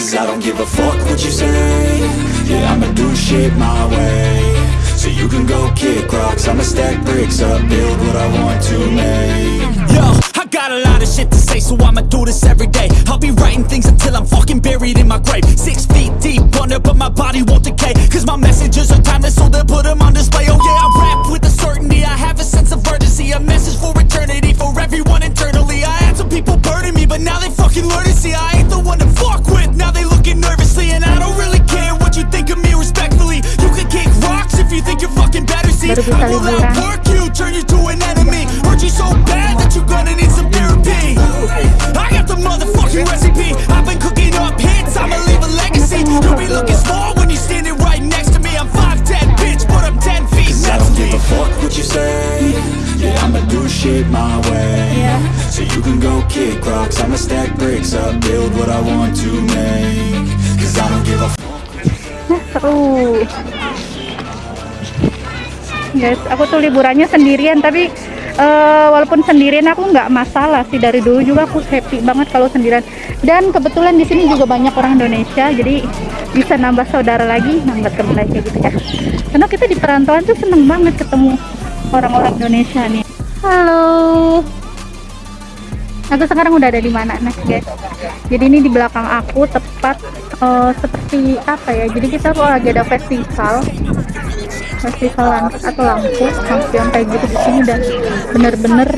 Cause I don't give a fuck what you say Yeah, I'ma do shit my way So you can go kick rocks I'ma stack bricks up, build what I want to make Yo, I got a lot of shit to say, so I'ma do this every day. I'll be writing things until I'm fucking buried in my grave. Six feet deep under, but my body won't decay. Cause my messages are timeless, so they'll put them on display. Oh yeah, I do Vitale Duran. Guys aku tuh liburannya sendirian tapi eh, walaupun sendirian aku nggak masalah sih. Dari dulu juga aku happy banget kalau sendirian. Dan kebetulan di sini juga banyak orang Indonesia jadi bisa nambah saudara lagi nambah teman lagi gitu ya. Karena kita di perantauan tuh seneng banget ketemu orang-orang Indonesia nih. Halo. Aku sekarang udah ada di mana nih guys? Jadi ini di belakang aku tepat eh, seperti apa ya? Jadi kita lagi ada festival festival lampu atau lampu lampion kayak gitu di sini dan bener-bener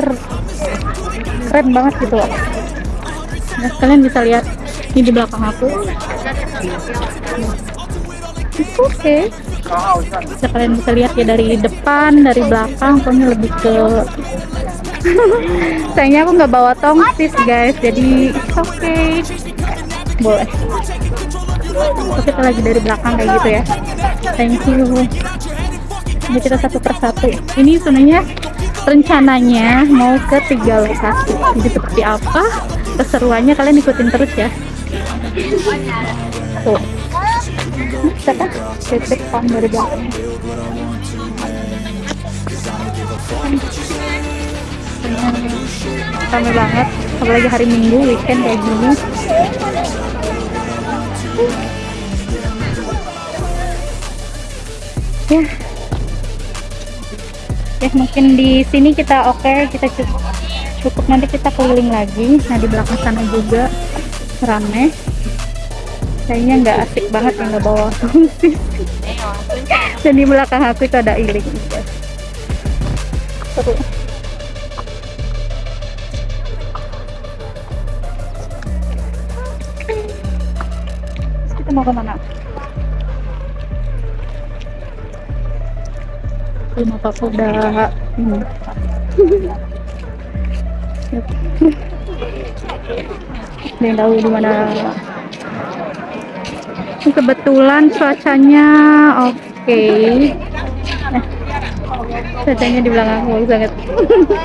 keren banget gitu. Loh nah kalian bisa lihat ini di belakang aku. It's okay bisa kalian bisa lihat ya dari depan dari belakang pokoknya lebih ke sayangnya aku nggak bawa tongsis guys jadi it's okay boleh. Terus kita lagi dari belakang kayak gitu ya. Thank you ini kita satu persatu. Ini sebenarnya rencananya mau ke tiga lokasi. Jadi seperti apa? Keseruannya kalian ikutin terus ya. Tuh. Bisa titik belakang. Rame banget. Apalagi hari minggu weekend kayak gini. Ya ya mungkin di sini kita oke kita cukup cukup nanti kita keliling lagi. Nah di belakang sana juga rame. Kayaknya nggak asik banget yang nggak bawa tongsis dan di belakang aku itu ada iling kita mau ke mana? Rumah papa udah ini. Yap. Ada yang tahu di mana? Ini Kebetulan cuacanya oke. Eh, cuacanya di belakang aku bagus banget.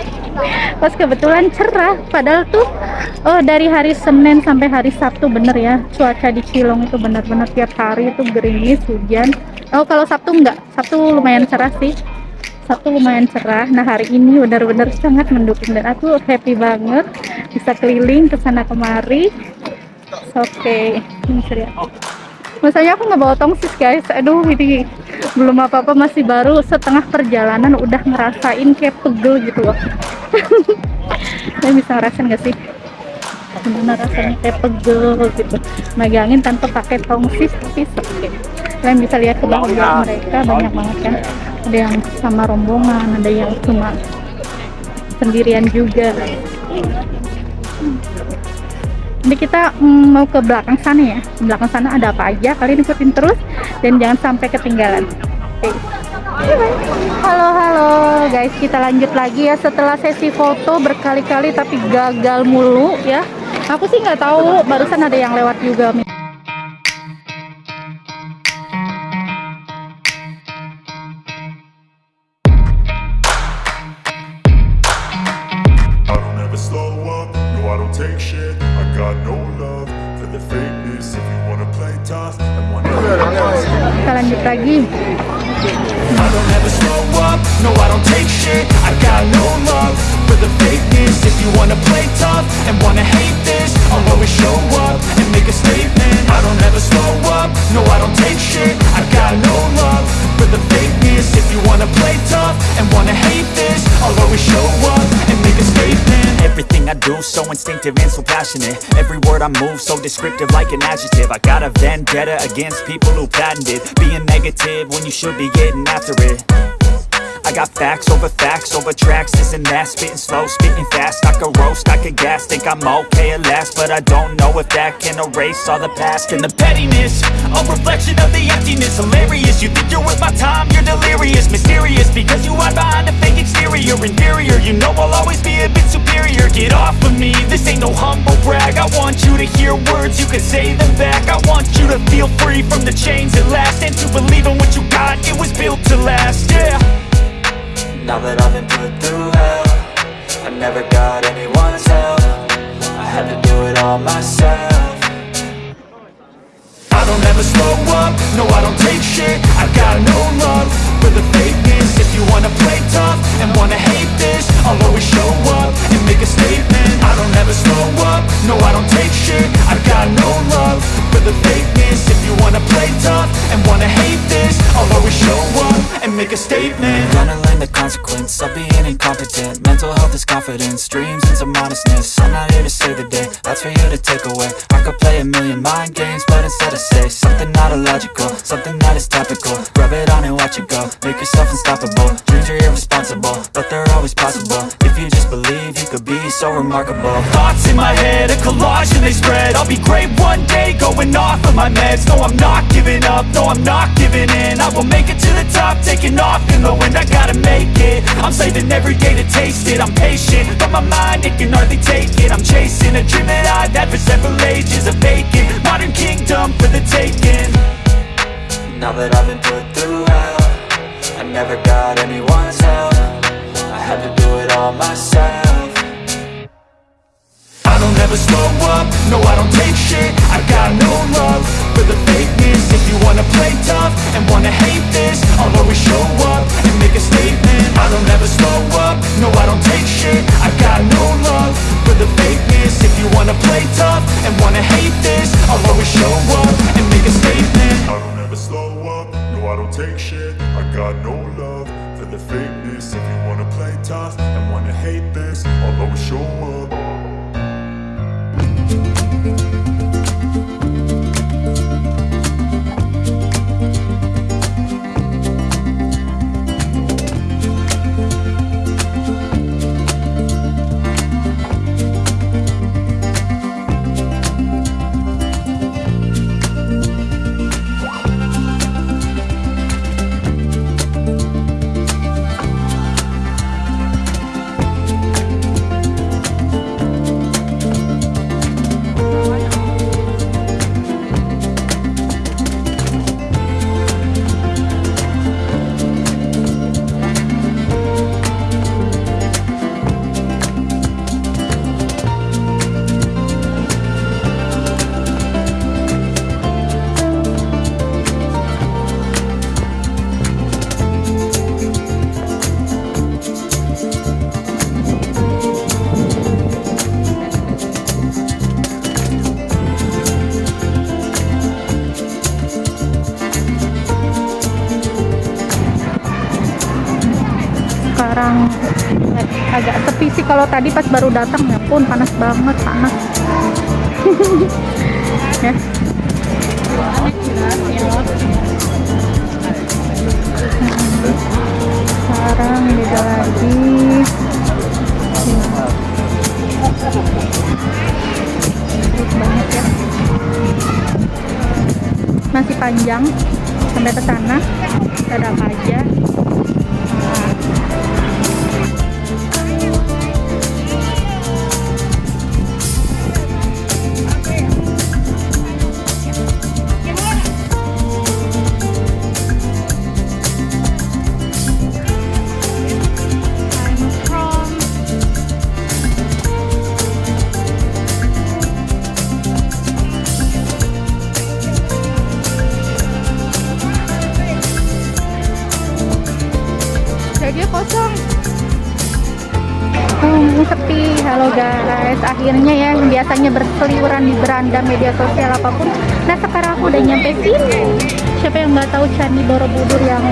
Pas kebetulan cerah, padahal tuh oh dari hari Senin sampai hari Sabtu bener ya cuaca di Cilong itu benar-benar tiap hari itu gerimis hujan. Oh kalau Sabtu enggak, Sabtu lumayan cerah sih. Sabtu lumayan cerah. Nah hari ini benar-benar sangat mendukung dan aku happy banget bisa keliling ke sana kemari. Oke, ini serius. Masanya aku nggak bawa tongsis guys. Aduh ini belum apa-apa masih baru setengah perjalanan udah ngerasain kayak pegel gitu loh. Kalian bisa ngerasain nggak sih? Gimana rasanya kayak pegel gitu. Megangin tanpa pakai tongsis tapi sakit. Kalian bisa lihat kebahagiaan mereka banyak banget kan. Ada yang sama rombongan, ada yang cuma sendirian juga. Nanti kita mm, mau ke belakang sana ya. Di belakang sana ada apa aja? Kalian ikutin terus dan jangan sampai ketinggalan. Halo halo guys, kita lanjut lagi ya setelah sesi foto berkali-kali tapi gagal mulu ya. Aku sih nggak tahu, barusan ada yang lewat juga. Take shit. I got no love for the fakeness. If you wanna play tough and wanna Kita lanjut lagi. I don't ever slow up, no I don't take shit. I got no love for the fakeness. If you wanna play tough and wanna hate this so instinctive and so passionate. Every word I move so descriptive like an adjective. I got a vendetta against people who patented Being negative when you should be getting after it I got facts over facts over tracks, isn't that. Spitting slow, spitting fast, I could roast, I could gas. Think I'm okay at last, but I don't know if that can erase all the past. And the pettiness, a reflection of the emptiness. Hilarious, you think you're worth my time, you're delirious. Mysterious, because you hide behind a fake exterior. Inferior, you know I'll always be a bit superior. Get off of me, this ain't no humble brag. I want you to hear words, you can say them back. I want you to feel free from the chains at last. And to believe in what you got, it was built to last, yeah Now that I've been put through hell I never got anyone's help. I had to do it all myself. I don't ever slow up, no I don't take shit. I've got no love for the fakeness. If you wanna play tough and wanna hate this I'll always show up and make a statement. I don't ever slow up, no I don't take shit. I got no love for the fakeness. If you wanna play tough and wanna hate this I'll always show up and make a statement consequence of being be Mental health is confidence, dreams and some honestness I'm not here to save the day, that's for you to take away. I could play a million mind games, but instead I say Something not illogical, something that is topical. Rub it on and watch it go, make yourself unstoppable. Dreams are irresponsible, but they're always possible. If you just believe, you could be so remarkable. Thoughts in my head, a collage and they spread. I'll be great one day, going off of my meds. No, I'm not giving up, no, I'm not giving in. I will make it to the top, taking off in the wind I gotta make it, I'm saving every day to taste it I'm patient, but my mind, it can hardly take it. I'm chasing a dream that I've had for several ages A vacant, modern kingdom for the taking. Now that I've been put through hell I never got anyone's help. I had to do it all myself. I don't ever slow wanna hate this. I'll always show up and make a statement. I don't ever slow up, no I don't take shit. I got no love for the fakeness. If you wanna play tough and wanna hate this I'll always show up kalau tadi pas baru datang ya pun panas banget panas. Ya. Sekarang beda lagi. Banyak ya masih panjang sampai ke sana. Ada apa aja akhirnya ya yang biasanya berseliweran di beranda media sosial apa pun. Nah sekarang aku udah nyampe sini. Siapa yang nggak tahu Candi Borobudur yang